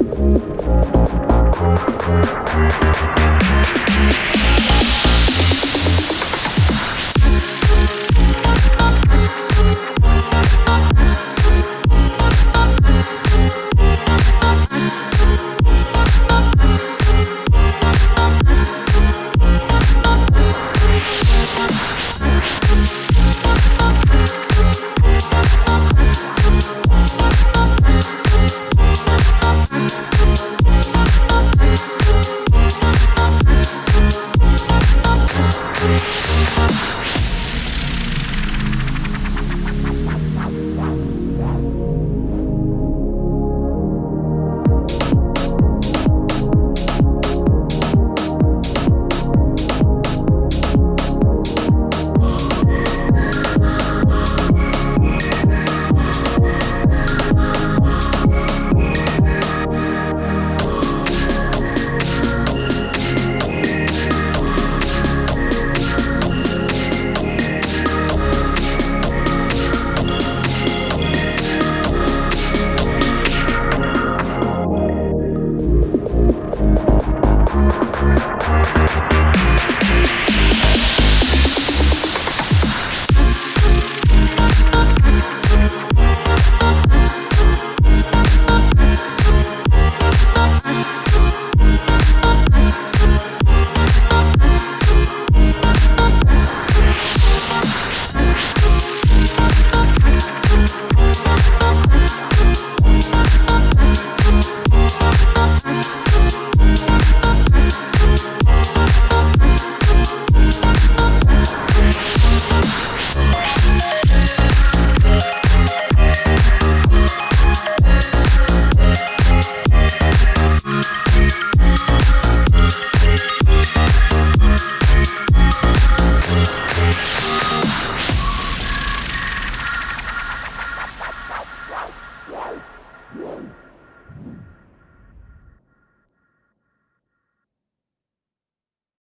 Música We'll be right back.